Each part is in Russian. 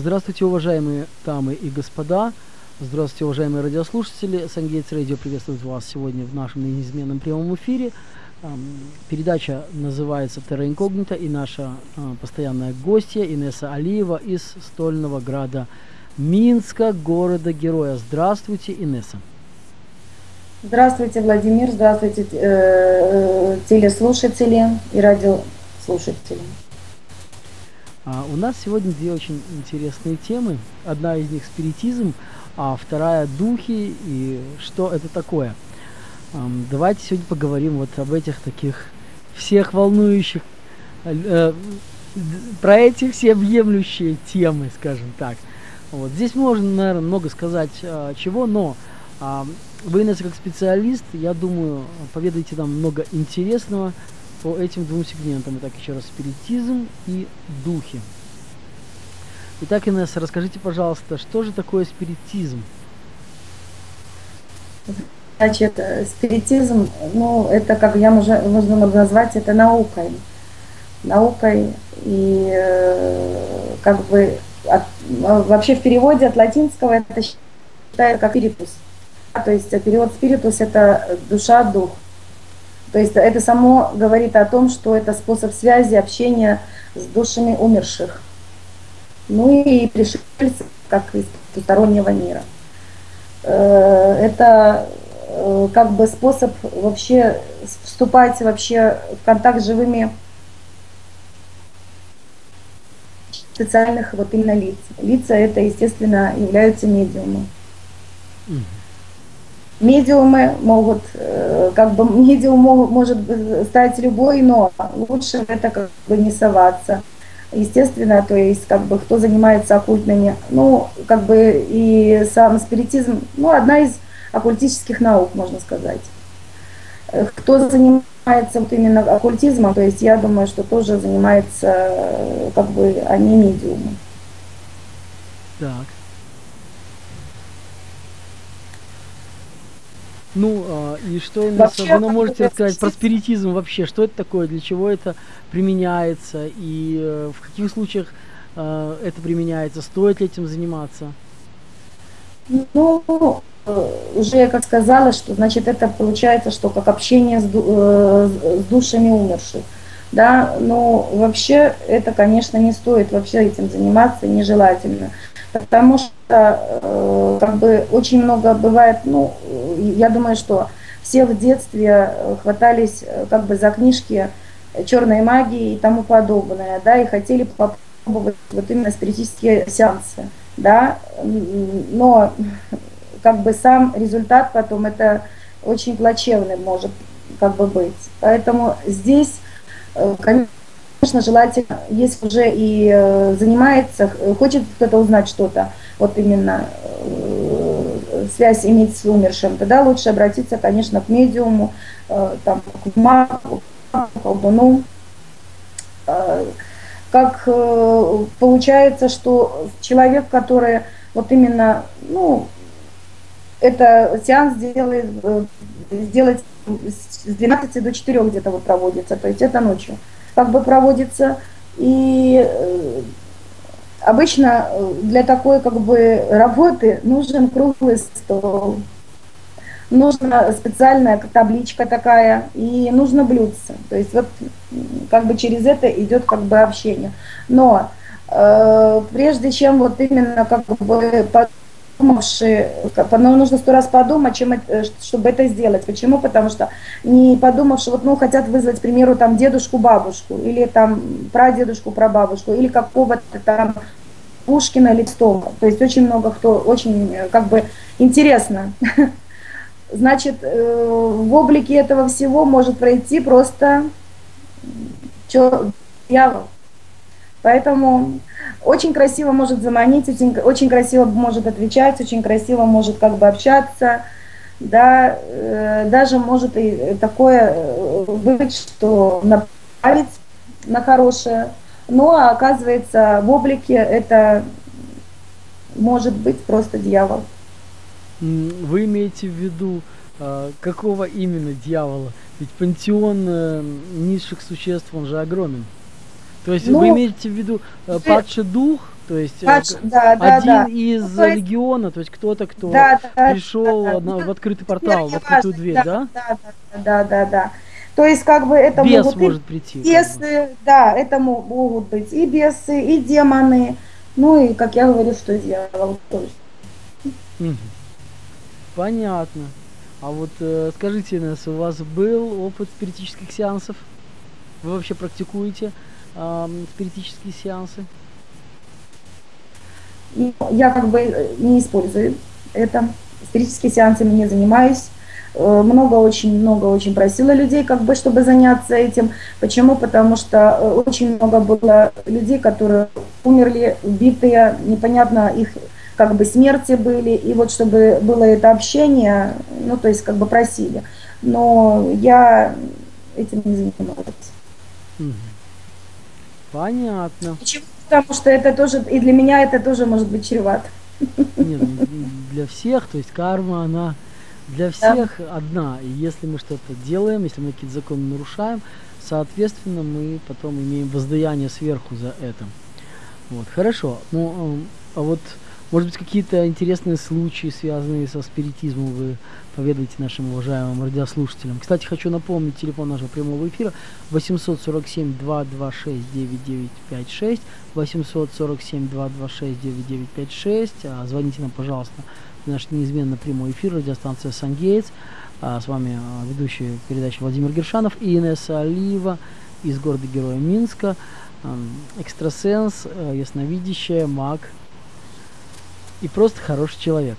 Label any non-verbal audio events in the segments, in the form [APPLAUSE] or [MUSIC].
Здравствуйте, уважаемые дамы и господа. Здравствуйте, уважаемые радиослушатели. Сангейтс Радио приветствует вас сегодня в нашем неизменном прямом эфире. Передача называется «Терра Инкогнита» и наша а, постоянная гостья Инесса Алиева из стольного града Минска, города-героя. Здравствуйте, Инесса. Здравствуйте, Владимир. Здравствуйте, э, э, телеслушатели и радиослушатели. А, у нас сегодня две очень интересные темы. Одна из них спиритизм, а вторая духи и что это такое. Давайте сегодня поговорим вот об этих таких всех волнующих, э, про эти все объемлющие темы, скажем так. Вот. Здесь можно, наверное, много сказать э, чего, но э, вы, Инесса, как специалист, я думаю, поведаете нам много интересного, по этим двум сегментам. Итак, еще раз, спиритизм и духи. Итак, Инесса, расскажите, пожалуйста, что же такое спиритизм? Значит, спиритизм, ну, это, как я уже, можно назвать, это наукой. Наукой и э, как бы от, вообще в переводе от латинского это считается как спиритус. То есть перевод спиритус это душа, дух. То есть это само говорит о том, что это способ связи, общения с душами умерших. Ну и пришельцев, как из потустороннего мира. Э, это э, как бы способ вообще вступать вообще в контакт с живыми специальных вот именно лиц. Лица это, естественно, являются медиумы. Mm-hmm. Медиумы могут, э, как бы медиум может стать любой, но лучше это как бы не соваться. Естественно, то есть как бы кто занимается оккультными, ну как бы и сам спиритизм, ну одна из оккультических наук, можно сказать. Э, кто занимается вот именно оккультизмом, то есть я думаю, что тоже занимается э, как бы они медиумы. Так. Ну, а, и что вообще, вы нам можете рассказать про спиритизм вообще? Что это такое, для чего это применяется и э, в каких случаях э, это применяется? Стоит ли этим заниматься? Ну, э, уже я как сказала, что значит это получается, что как общение с, э, с душами умерших. Да, но вообще это, конечно, не стоит вообще этим заниматься, нежелательно потому что э, как бы очень много бывает, ну, я думаю, что все в детстве хватались э, как бы за книжки черной магии и тому подобное, да, и хотели попробовать вот именно спиритические сеансы, да, но как бы сам результат потом это очень плачевный может как бы быть. Поэтому здесь, э, конечно, Конечно, желательно, если уже и э, занимается, хочет кто-то узнать что-то, вот именно э, связь иметь с умершим, тогда лучше обратиться, конечно, к медиуму, э, там, к магу, к колдуну. Как получается, что человек, который вот именно, ну, это сеанс делает, сделать с 12 до 4 где-то вот проводится, то есть это ночью как бы проводится. И э, обычно э, для такой как бы работы нужен круглый стол, нужна специальная табличка такая и нужно блюдце. То есть вот как бы через это идет как бы общение. Но э, прежде чем вот именно как бы подумавши, ну, нужно сто раз подумать, чем это, чтобы это сделать. Почему? Потому что не подумавши, вот, ну, хотят вызвать, к примеру, там, дедушку, бабушку, или там прадедушку, прабабушку, или какого-то там Пушкина или Тома. То есть очень много кто, очень, как бы, интересно. [LAUGHS] Значит, э, в облике этого всего может пройти просто дьявол. Поэтому очень красиво может заманить, очень, очень красиво может отвечать, очень красиво может как бы общаться, да, э, даже может и такое э, быть, что направить на хорошее, но оказывается в облике это может быть просто дьявол. Вы имеете в виду а, какого именно дьявола? Ведь пантеон э, низших существ, он же огромен. То есть ну, вы имеете в виду э, падший дух, То есть э, да, да, один да. из Ну, легиона, то есть кто-то, кто Да, да, пришел да, да. на- Ну, в открытый теперь портал, в открытую важно, дверь, да, да? Да, да, да, да, да. То есть как бы это Бес могут может прийти. бесы, да, это мо- могут быть и бесы, и демоны, ну и, как я говорю, что дьявол тоже. Понятно. А вот э, скажите, Инесс, у вас был опыт спиритических сеансов? Вы вообще практикуете ам, спиритические сеансы? И я как бы э, не использую это. Спиритическими сеансами не занимаюсь. Э, Много, очень много очень просила людей, как бы, чтобы заняться этим. Почему? Потому что э, очень много было людей, которые умерли, убитые, непонятно их как бы смерти были, и вот чтобы было это общение, ну, то есть как бы просили. Но я этим не занималась. Понятно. Почему? Потому что это тоже, и для меня это тоже может быть чревато. Нет, ну, для всех, то есть карма, она для всех одна. И если мы что-то делаем, если мы какие-то законы нарушаем, соответственно, мы потом имеем воздаяние сверху за это. Вот, хорошо. Ну, а вот, может быть, какие-то интересные случаи, связанные со спиритизмом, вы поведаете нашим уважаемым радиослушателям. Кстати, хочу напомнить телефон нашего прямого эфира 847-226-9956, 847-226-9956. А, Звоните нам, пожалуйста, в наш неизменно прямой эфир, радиостанция «Сангейтс». А, С вами а, ведущий передачи Владимир Гершанов и Инесса Алиева из города-героя Минска. Ам, Экстрасенс, э, ясновидящая, маг и просто хороший человек.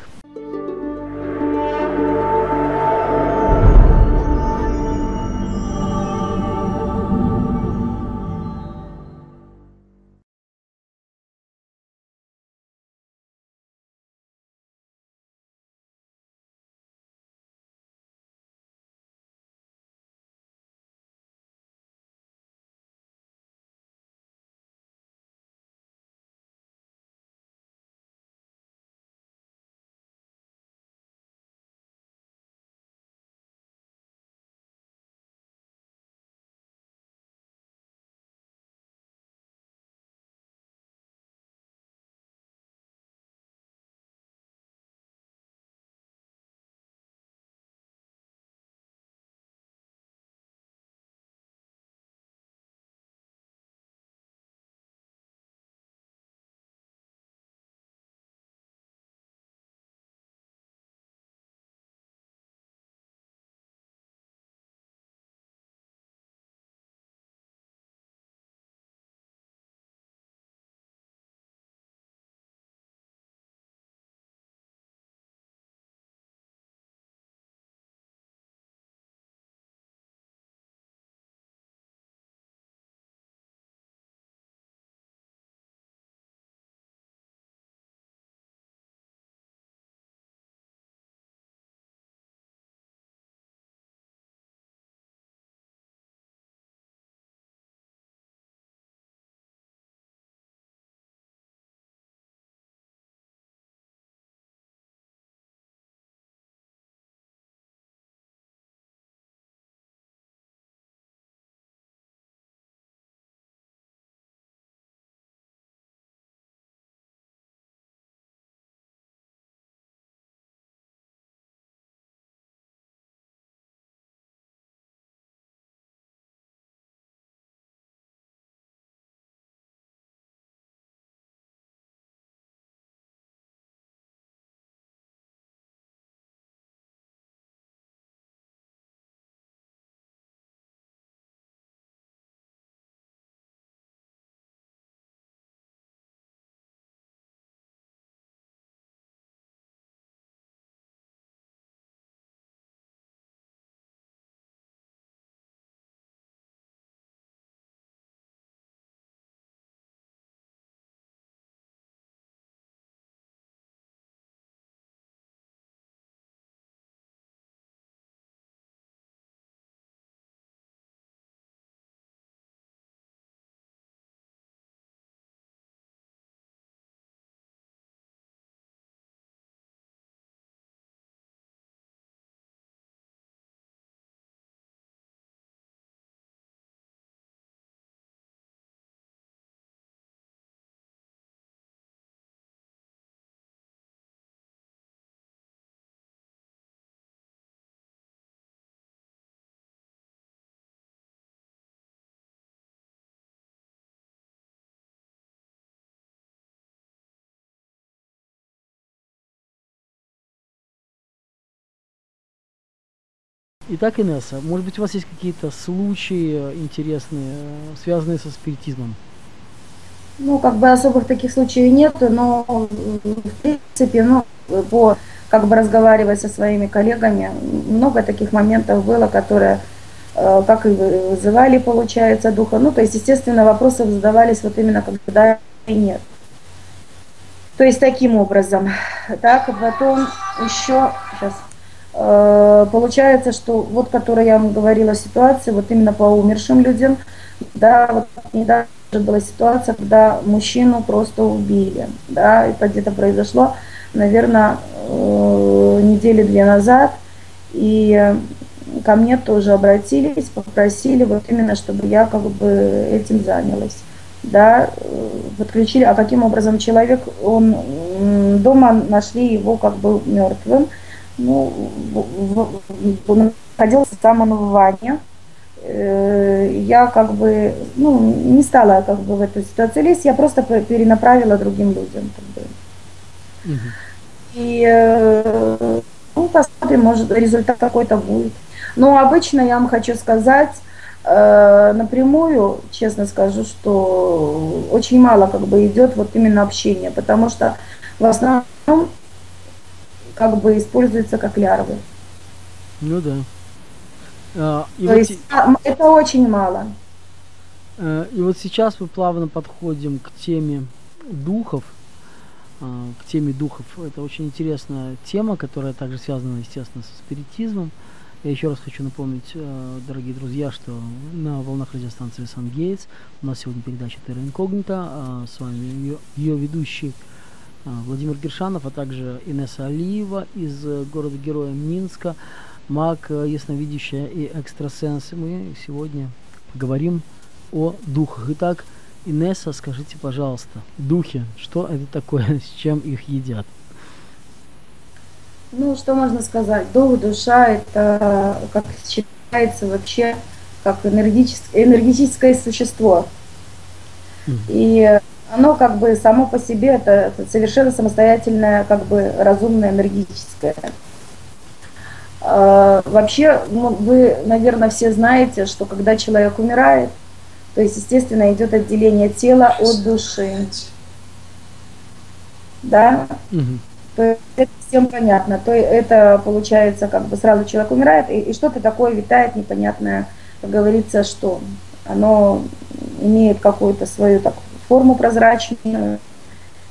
Итак, Инесса, может быть, у вас есть какие-то случаи интересные, связанные со спиритизмом? Ну, как бы особых таких случаев нету, но в принципе, ну, по как бы разговаривать со своими коллегами, много таких моментов было, которые э, как и вызывали, получается, духа. Ну, то есть, естественно, вопросы задавались вот именно когда и нет. То есть таким образом. Так, потом еще, сейчас, э, получается, что вот, которая я вам говорила ситуация, вот именно по умершим людям, да, вот недавно была ситуация, когда мужчину просто убили, да, это где-то произошло, наверное, э, недели две назад, и ко мне тоже обратились, попросили вот именно, чтобы я как бы этим занялась да, подключили, а каким образом человек, он дома нашли его как бы мертвым, находился сам он в ванне, э, я как бы, ну, не стала как бы в эту ситуацию лезть, я просто перенаправила другим людям. Как бы. Угу. И э, ну, посмотрим, может результат какой-то будет. Но обычно я вам хочу сказать, Э, напрямую, честно скажу, что очень мало как бы идет вот именно общение, потому что в основном как бы используется как лярвы. Ну да. А, и То вот есть а, это очень мало. Э, и вот сейчас мы плавно подходим к теме духов, а, к теме духов. Это очень интересная тема, которая также связана, естественно, со спиритизмом. Я еще раз хочу напомнить, э, дорогие друзья, что на волнах радиостанции Сан Гейтс у нас сегодня передача Терра Инкогнита. А с вами ее, ее ведущий Владимир Гершанов, а также Инесса Алиева из города-героя Минска, маг, э, ясновидящая и экстрасенс. Мы сегодня поговорим о духах. Итак, Инесса, скажите, пожалуйста, духи, что это такое, [LAUGHS] с чем их едят? Ну, что можно сказать? Дух, душа – это, как считается вообще, как энергетическое, энергетическое существо. И оно как бы само по себе это, совершенно самостоятельное, как бы разумное энергетическое. А, вообще, ну, вы, наверное, все знаете, что когда человек умирает, то есть, естественно, идет отделение тела от души. Да? Угу. То есть это всем понятно. То это получается, как бы сразу человек умирает, и, и что-то такое витает непонятное, как говорится, что оно имеет какую-то свою так, форму прозрачную.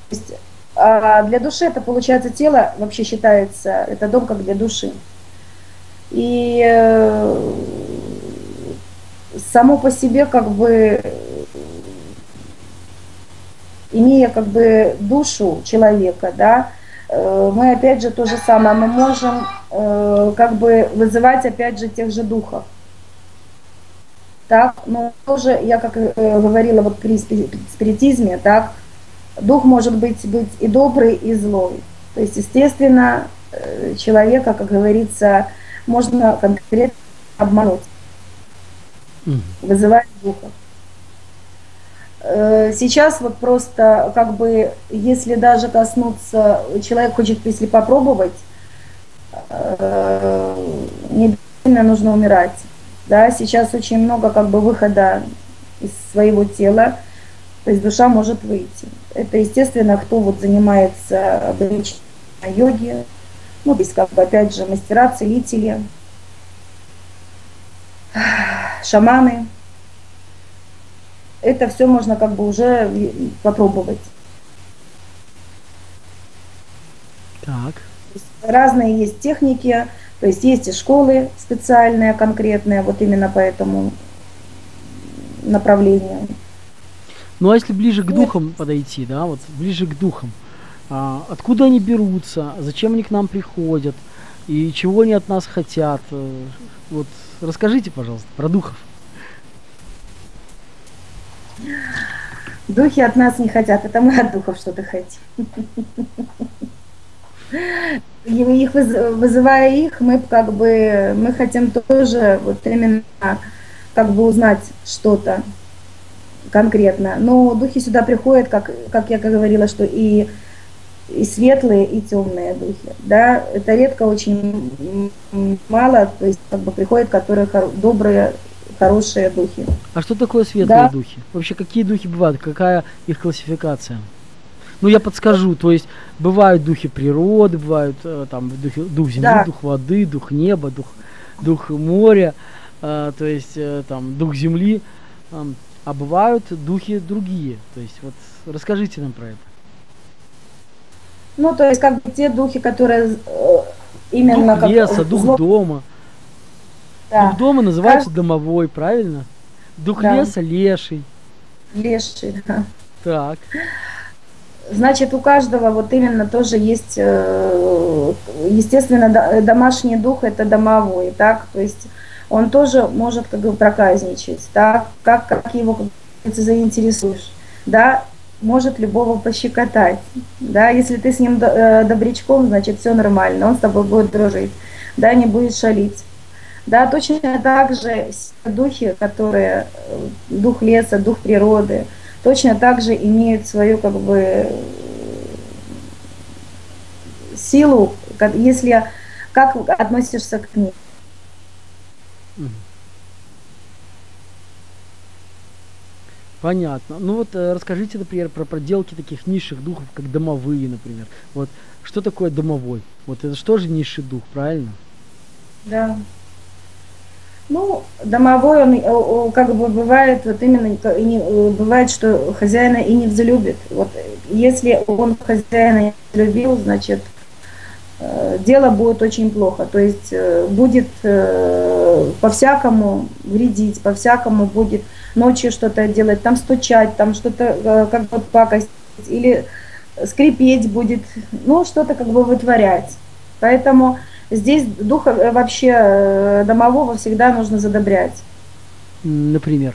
То есть, а для души это получается тело, вообще считается, это дом как для души. И э, само по себе как бы имея как бы душу человека, да, Э, мы опять же то же самое, мы можем э, как бы вызывать опять же тех же духов. Так, но тоже, я как э, говорила вот при спиритизме, так, дух может быть, быть и добрый, и злой. То есть, естественно, человека, как говорится, можно конкретно обмануть, вызывать духов. Э, сейчас вот просто как бы, если даже коснуться, человек хочет, если попробовать, э, не обязательно нужно умирать. Да, сейчас очень много как бы выхода из своего тела, то есть душа может выйти. Это, естественно, кто вот занимается обычной йоги, ну, здесь как бы опять же мастера, целители, шаманы – это все можно как бы уже попробовать. Так. Разные есть техники, то есть есть и школы специальные, конкретные, вот именно по этому направлению. Ну а если ближе к духам подойти, да, вот ближе к духам, а, откуда они берутся, зачем они к нам приходят и чего они от нас хотят? Э, вот расскажите, пожалуйста, про духов. Духи от нас не хотят, это мы от духов что-то хотим. [LAUGHS] Их вызывая их, мы как бы мы хотим тоже вот именно как бы узнать что-то конкретно. Но духи сюда приходят, как, как я говорила, что и и светлые, и темные духи. Да, это редко очень мало, то есть как бы приходят, которые хор- добрые, хорошие духи. А что такое светлые Да. духи? Вообще, какие духи бывают? Какая их классификация? Ну, я подскажу, то есть бывают духи природы, бывают э, там духи, дух земли, Да. дух воды, дух неба, дух, дух моря, э, то есть э, там дух земли, ам, а бывают духи другие. То есть вот расскажите нам про это. Ну, то есть как бы те духи, которые э, именно дух как леса, дух зло- дома. да, Дух дома называется домовой, правильно? Дух Да. леса леший. леший, да. Так. Значит, у каждого вот именно тоже есть, э, естественно, до- домашний дух это домовой, так, то есть он тоже может как бы проказничать, так, как, как его как заинтересуешь, да, может любого пощекотать, да, если ты с ним э, добрячком, значит, все нормально, он с тобой будет дружить, да, не будет шалить. Да, точно так же духи, которые, э, дух леса, дух природы, точно так же имеют свою как бы силу, как- если как относишься к ним. Понятно. Ну вот э, расскажите, например, про проделки таких низших духов, как домовые, например. Вот что такое домовой? Вот это что же низший дух, правильно? Да. Ну, домовой, он э, э, как бы бывает, вот именно не- э, бывает, что хозяина и не взлюбит. Вот э, если он хозяина не взлюбил, значит, э, дело будет очень плохо. То есть э, будет э, по-всякому вредить, по-всякому будет ночью что-то делать, там стучать, там что-то э, как бы пакостить, или скрипеть будет, ну, что-то как бы вытворять. Поэтому здесь духа э, вообще э, домового всегда нужно задобрять. Например.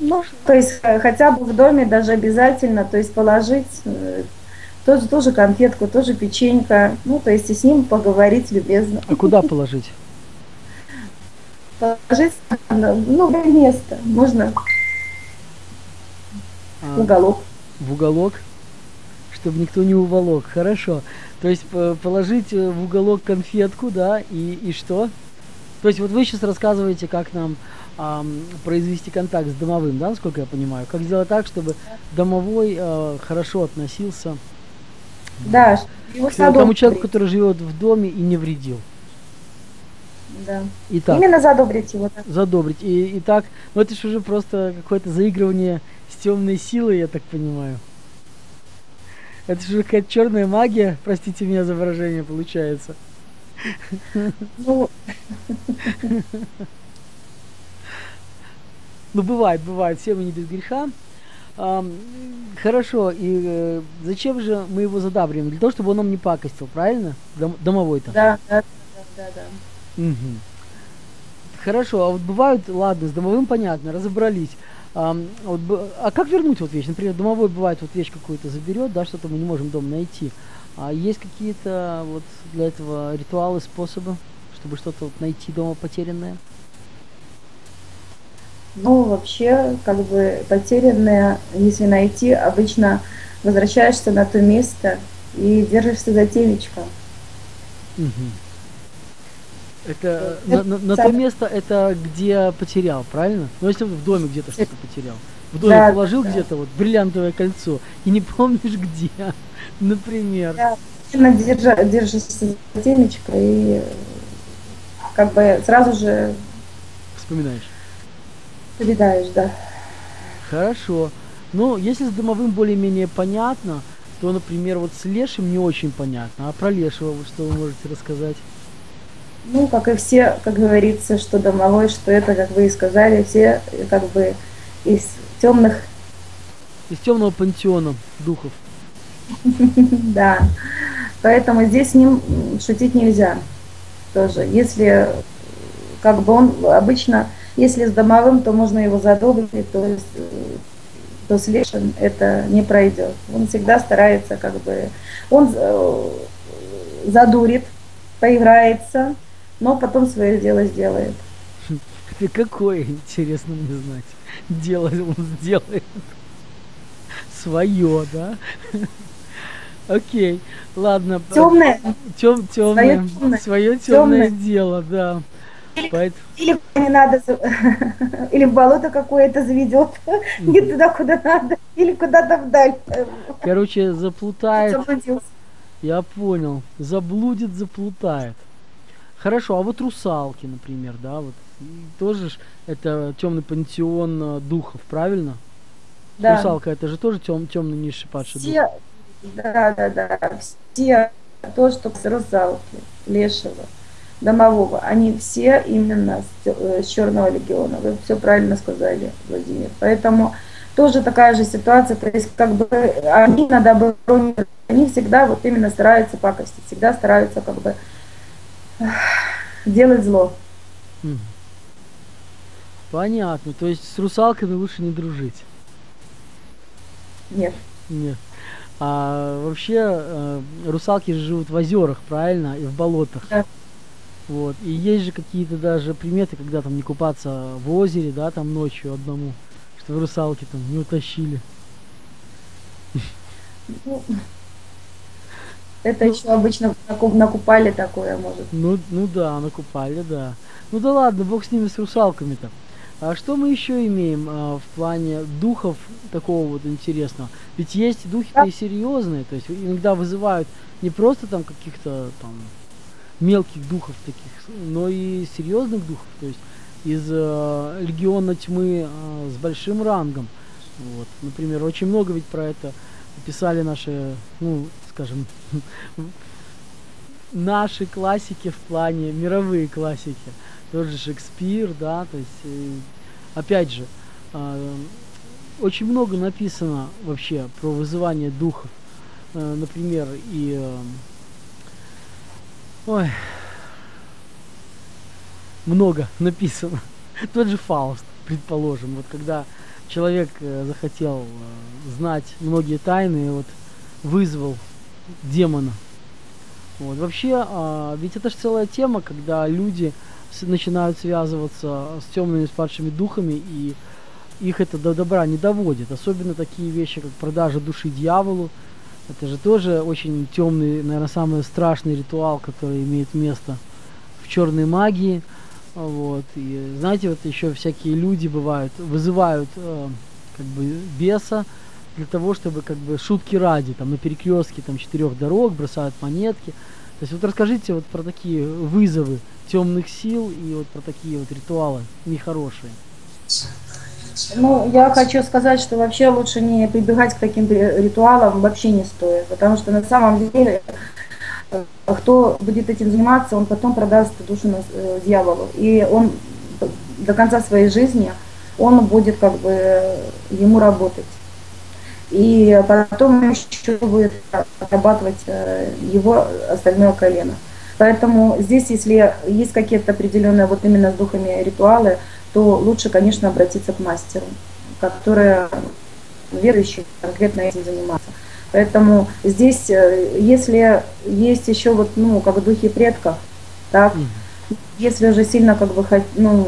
Ну, то есть э, хотя бы в доме даже обязательно, то есть положить тоже, тоже конфетку, тоже печенька, ну, то есть и с ним поговорить любезно. А куда положить? [LAUGHS] Положить, на, ну, в место, можно в А, уголок. в уголок, чтобы никто не уволок. Хорошо. То есть п- положить э, в уголок конфетку, да, и, и что? То есть вот вы сейчас рассказываете, как нам ам, произвести контакт с домовым, да, насколько я понимаю? Как сделать так, чтобы домовой э, хорошо относился Да, его к тому человеку, который живет в доме и не вредил. Да. Итак, Именно задобрить его. да. задобрить. И, и так, ну это же уже просто какое-то заигрывание с темной силой, я так понимаю. Это же какая-то черная магия, простите меня за выражение, получается. Ну, Ну, бывает, бывает, все мы не без греха. Ам, хорошо, и э, зачем же мы его задабриваем? Для того, чтобы он нам не пакостил, правильно? Дом- домовой-то. да, да, да, да, да. Мгм. Хорошо, а вот бывают, ладно, с домовым понятно, разобрались. А вот а как вернуть вот вещь? Например, домовой бывает вот вещь какую-то заберет, да, что-то мы не можем дома найти. А есть какие-то вот для этого ритуалы, способы, чтобы что-то вот найти дома потерянное? Ну, вообще, как бы потерянное, если найти, обычно возвращаешься на то место и держишься за темечко. Мгм. Это на, на- на то место, это где потерял, правильно? Ну, если в доме где-то что-то потерял. В доме Да, положил да. где-то вот бриллиантовое кольцо и не помнишь где, [LAUGHS] например. Да, держишься за темечко и как бы сразу же Вспоминаешь. вспоминаешь, да. Хорошо. Ну, если с домовым более-менее понятно, то, например, вот с лешим не очень понятно. А про лешего вот что вы можете рассказать? Ну, как и все, как говорится, что домовой, что это, как вы и сказали, все как бы из темных, Из темного пантеона духов. [LAUGHS] да. Поэтому здесь с ним шутить нельзя тоже. Если как бы он обычно, если с домовым, то можно его задобрить, то есть э, то с лешим это не пройдет. Он всегда старается как бы, он э, задурит, поиграется, но потом свое дело сделает. И какое, интересно мне знать, дело он сделает. Свое, да? Окей, ладно. Темное. Тем, темное. Свое темное дело, да. Или, Поэтому... или не надо, [LAUGHS] или в болото какое-то заведет, не туда, куда надо, или куда-то вдаль. Короче, заплутает. Я понял. Заблудит, заплутает. Хорошо, а вот русалки, например, да, вот тоже ж это темный пантеон э, духов, правильно? Да. Русалка это же тоже тем, темный низший падший все, дух. Да, да, да. Все то, что с русалки, лешего, домового, они все именно с, э, с черного легиона. Вы все правильно сказали, Владимир. Поэтому тоже такая же ситуация, то есть как бы они на добро, они всегда вот именно стараются пакостить, всегда стараются как бы делать зло. Понятно, то есть с русалками лучше не дружить? Нет. Нет. А вообще э, русалки же живут в озерах, правильно, и в болотах. Да. Вот. И есть же какие-то даже приметы, когда там не купаться в озере, да, там ночью одному, чтобы русалки там не утащили. Ну, это ну, еще обычно накупали такое, может. Ну, ну да, накупали, да. Ну да ладно, бог с ними, с русалками-то. А что мы еще имеем а, в плане духов такого вот интересного? Ведь есть духи-то и серьезные, то есть иногда вызывают не просто там каких-то там мелких духов таких, но и серьезных духов, то есть из э, легиона тьмы э, с большим рангом. Вот. Например, очень много ведь про это писали наши, ну, скажем, наши классики в плане мировые классики. Тот же Шекспир, да, то есть, э, опять же, э, очень много написано вообще про вызывание духов. Э, например, и э, Ой. Много [LAUGHS] написано. Тот же Фауст, предположим. Вот когда человек захотел знать многие тайны, вот вызвал демона. Вот. Вообще, э, ведь это же целая тема, когда люди с, начинают связываться с темными спадшими духами и их это до добра не доводит. Особенно такие вещи, как продажа души дьяволу, это же тоже очень темный, наверное, самый страшный ритуал, который имеет место в черной магии. Вот. И знаете, вот еще всякие люди бывают, вызывают э, как бы беса для того, чтобы как бы шутки ради, там на перекрестке там четырех дорог бросают монетки. То есть вот расскажите вот про такие вызовы темных сил и вот про такие вот ритуалы нехорошие. Ну, я хочу сказать, что вообще лучше не прибегать к таким ритуалам вообще не стоит, потому что на самом деле э, кто будет этим заниматься, он потом продаст душу э, дьяволу. И он до конца своей жизни, он будет как бы ему работать. И потом еще будет отрабатывать э, его остальное колено. Поэтому здесь, если есть какие-то определенные вот именно с духами ритуалы, то лучше, конечно, обратиться к мастеру, который верующий конкретно этим заниматься. Поэтому здесь, э, если есть еще вот, ну, как духи предков, так, если уже сильно как бы ну,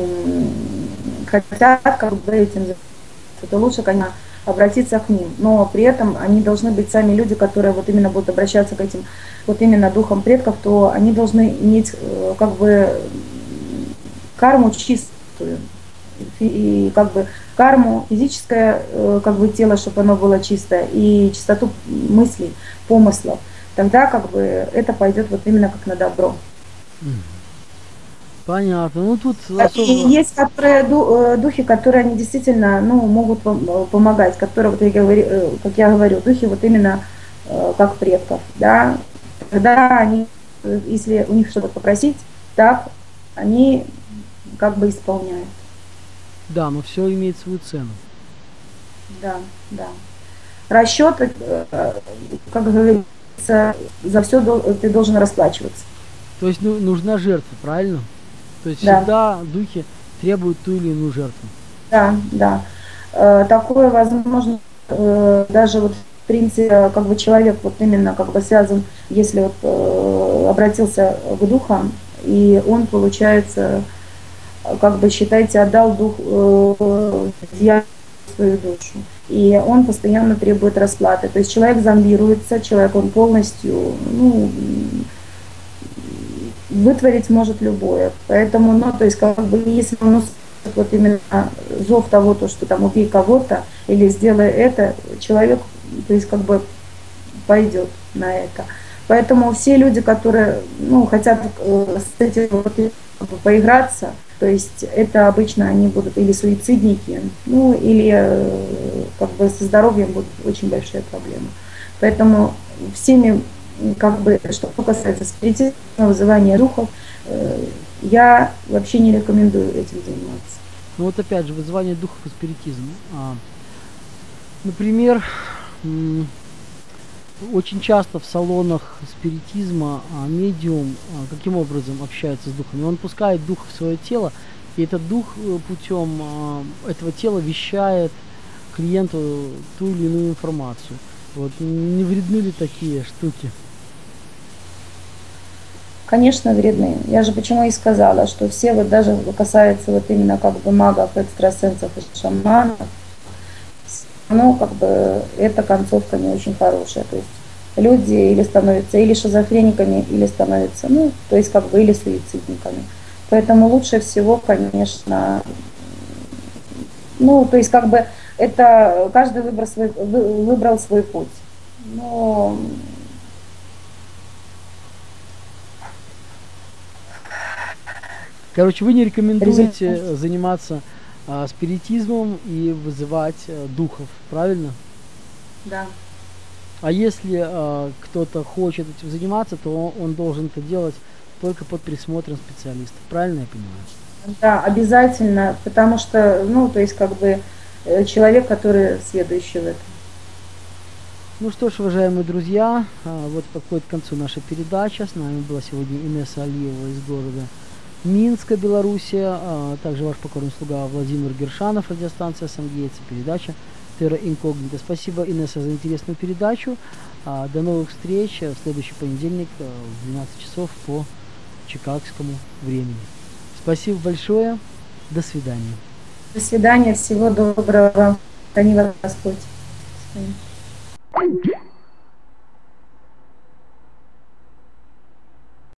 хотят как бы этим заниматься, то лучше, конечно, обратиться к ним. Но при этом они должны быть сами люди, которые вот именно будут обращаться к этим вот именно духам предков, то они должны иметь э, как бы карму чистую и как бы карму, физическое э, как бы тело, чтобы оно было чистое, и чистоту мыслей, помыслов, тогда как бы это пойдет вот именно как на добро. Понятно. Ну тут особо... И есть которые э, духи, которые они действительно ну, могут э, помогать, которые, вот я говорю, как я говорю, духи вот именно как предков, да, когда они, если у них что-то попросить, так, они как бы исполняют. Да, но все имеет свою цену. Да, да. Расчет, э, как говорится, за все ты должен расплачиваться. То есть ну, нужна жертва, правильно? То есть да. всегда духи требуют ту или иную жертву. Да, да. Э, такое возможно э, даже вот в принципе, как бы человек вот именно как бы связан, если вот обратился к духам, и он, получается, как бы считайте, отдал дух, э, свою душу. и он постоянно требует расплаты. То есть человек зомбируется, человек он полностью, ну, вытворить может любое. Поэтому, ну, то есть, как бы, если он вот именно зов того, то, что там убей кого-то или сделай это, человек, то есть, как бы пойдет на это. Поэтому все люди, которые, ну, хотят э, с этим вот, поиграться, то есть это обычно они будут или суицидники, ну, или э, как бы со здоровьем будут очень большие проблемы. Поэтому всеми как бы, что касается спиритизма, вызывания духов, э, я вообще не рекомендую этим заниматься. Ну вот опять же, вызывание духов и спиритизм. А, например, очень часто в салонах спиритизма а, медиум а, каким образом общается с духами? Он пускает дух в свое тело, и этот дух э, путем этого тела вещает клиенту ту или иную информацию. Вот не вредны ли такие штуки? Конечно, вредны. Я же почему и сказала, что все вот даже касается вот именно как бы магов, экстрасенсов и шаманов, но как бы эта концовка не очень хорошая. То есть люди или становятся или шизофрениками, или становятся, ну, то есть как бы или суицидниками. Поэтому лучше всего, конечно, ну, то есть как бы это каждый выбрал свой, выбрал свой путь. Но Короче, вы не рекомендуете заниматься а, спиритизмом и вызывать а, духов, правильно? Да. А если а, кто-то хочет этим заниматься, то он, он должен это делать только под присмотром специалистов, правильно я понимаю? Да, обязательно, потому что, ну, то есть как бы э, человек, который следующий в этом. Ну что ж, уважаемые друзья, а, вот подходит к концу наша передача. С нами была сегодня Инесса Алиева из города Минска, Белоруссия, а также ваш покорный слуга Владимир Гершанов, радиостанция «Сангейцы», передача «Терра Инкогнита». Спасибо, Инесса, за интересную передачу. А, до новых встреч в следующий понедельник а, в 12 часов по чикагскому времени. Спасибо большое. До свидания. До свидания. Всего доброго. Храни вас Господь.